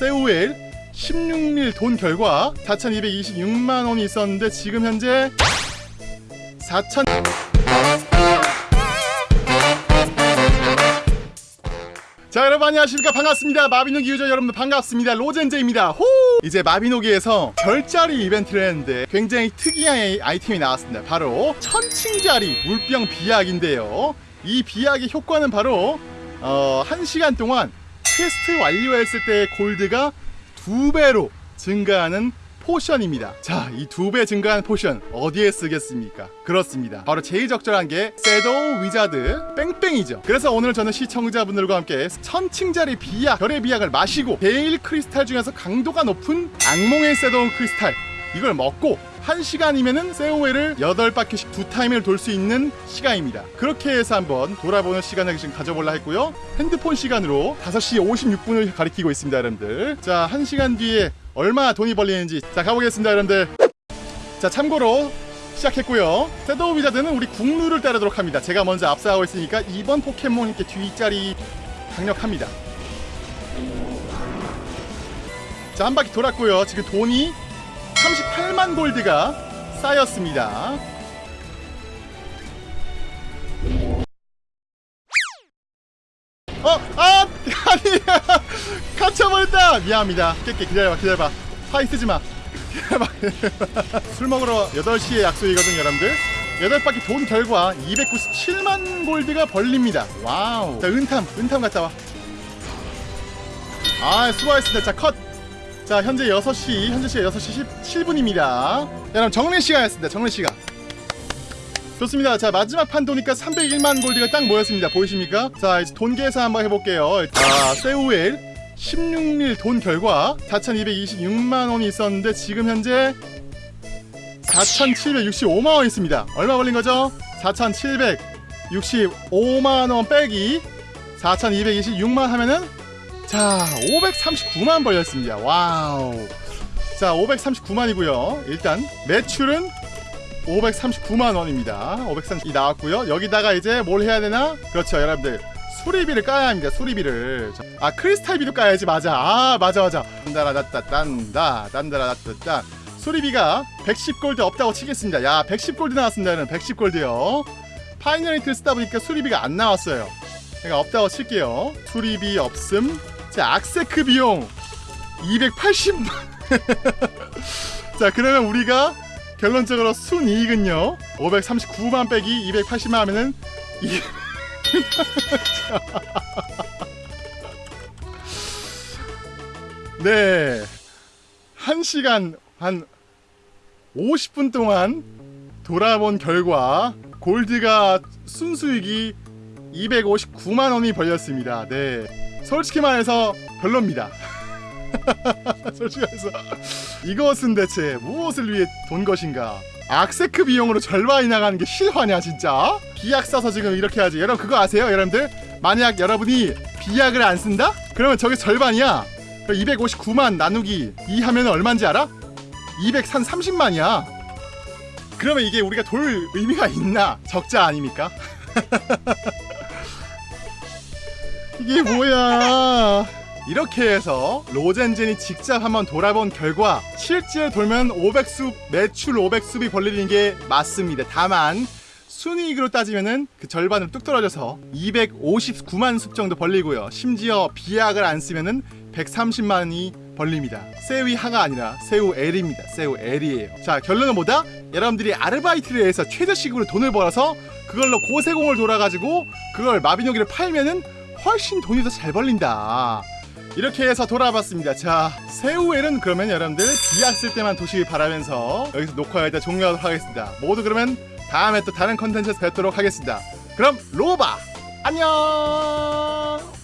세우엘 16일 돈 결과 4,226만원이 있었는데 지금 현재 4,000자 여러분 안녕하십니까? 반갑습니다. 마비노기 유저 여러분들 반갑습니다. 로젠제입니다. 호! 이제 마비노기에서 별자리 이벤트를 했는데 굉장히 특이한 아이템이 나왔습니다. 바로 천칭자리 물병 비약인데요. 이 비약의 효과는 바로 어, 1시간 동안 퀘스트 완료했을 때의 골드가 두 배로 증가하는 potion입니다. 자, 이 두 배 증가한 potion 어디에 쓰겠습니까? 그렇습니다. 바로 제일 적절한 게 shadow wizard 뺑뺑이죠. 그래서 오늘 저는 시청자분들과 함께 천칭자리 비약, 별의 비약을 마시고 베일 크리스탈 중에서 강도가 높은 악몽의 shadow 크리스탈 이걸 먹고 1시간이면은 세우엘을 8바퀴씩 두 타임을 돌 수 있는 시간입니다. 그렇게 해서 한번 돌아보는 시간을 지금 가져볼라 했고요. 핸드폰 시간으로 5시 56분을 가리키고 있습니다, 여러분들. 자, 1시간 뒤에 얼마 돈이 벌리는지 자, 가보겠습니다, 여러분들. 자, 참고로 시작했고요. 셋도우 위자드는 우리 국룰을 따르도록 합니다. 제가 먼저 앞서가고 있으니까 이번 포켓몬 이렇게 뒷자리 강력합니다. 자, 한 바퀴 돌았고요. 지금 돈이 38만 골드가 쌓였습니다. 어, 아, 아니야, 갇혀버렸다. 미안합니다. 깨깨 기다려봐, 기다려봐. 파이 쓰지 마. 기다려봐. 술 먹으러 8시에 약속이거든, 여러분들. 8바퀴 돈 결과 297만 골드가 벌립니다. 와우. 자, 은탐, 은탐 갔다 와. 아, 수고하셨습니다. 자, 컷. 자 현재 6시 현재 시간 6시 17분입니다. 여러분 정리 시간이었습니다. 정리 시간. 좋습니다. 자 마지막 판 도니까 301만 골드가 딱 모였습니다. 보이십니까? 자 이제 돈 계산 한번 해볼게요. 자 세우엘 16일 돈 결과 4,226만원이 있었는데 지금 현재 4,765만원 있습니다. 얼마 벌린 거죠? 4,765만원 빼기 4,226만 하면은 자 539만 벌렸습니다. wow. 자 539만이고요. 일단 매출은 539만원입니다. 530이 나왔고요. 여기다가 이제 뭘 해야 되나? 그렇죠 여러분들. 수리비를 까야 합니다 수리비를. 아 크리스탈비도 까야지. 맞아. 아 맞아 맞아. 딴다라다따 딴다 딴다라다따. 딴 수리비가 110골드 없다고 치겠습니다. 야 110골드 나왔습니다 여러분. 110골드요. 파이널리트를 쓰다 보니까 수리비가 안 나왔어요. 그러니까 없다고 칠게요. 수리비 없음 자 악세크 비용 280만 자 그러면 우리가 결론적으로 순이익은요 539만 빼기 280만 하면은 2 네 1시간 한 50분 동안 돌아본 결과 골드가 순수익이 259만 원이 벌렸습니다. 네. 솔직히 말해서 별로입니다. 솔직히 말해서 이것은 대체 무엇을 위해 돈 것인가? 악세크 비용으로 절반이 나가는 게 실화냐 진짜? 비약 써서 지금 이렇게 하지. 여러분 그거 아세요, 여러분들? 만약 여러분이 비약을 안 쓴다? 그러면 저게 절반이야. 259만 나누기 2 하면 얼마인지 알아? 230만이야. 그러면 이게 우리가 돌 의미가 있나? 적자 아닙니까? 이게 뭐야? 이렇게 해서 로젠젠이 직접 한번 돌아본 결과 실제 돌면 500숲 매출 500숲이 벌리는 게 맞습니다. 다만 순이익으로 따지면은 그 절반으로 뚝 떨어져서 259만 숲 정도 벌리고요. 심지어 비약을 안 쓰면은 130만이 벌립니다. 세위 하가 아니라 세우 L입니다. 세우 L이에요. 자 결론은 뭐다? 여러분들이 아르바이트를 해서 최저시급으로 돈을 벌어서 그걸로 고세공을 돌아가지고 그걸 마비노기를 팔면은 훨씬 돈이 더 잘 벌린다. 이렇게 해서 돌아봤습니다. 자 새우엘은 그러면 여러분들 쓸 때만 도시길 바라면서 여기서 녹화 일단 종료하도록 하겠습니다. 모두 그러면 다음에 또 다른 컨텐츠에서 뵙도록 하겠습니다. 그럼 로바 안녕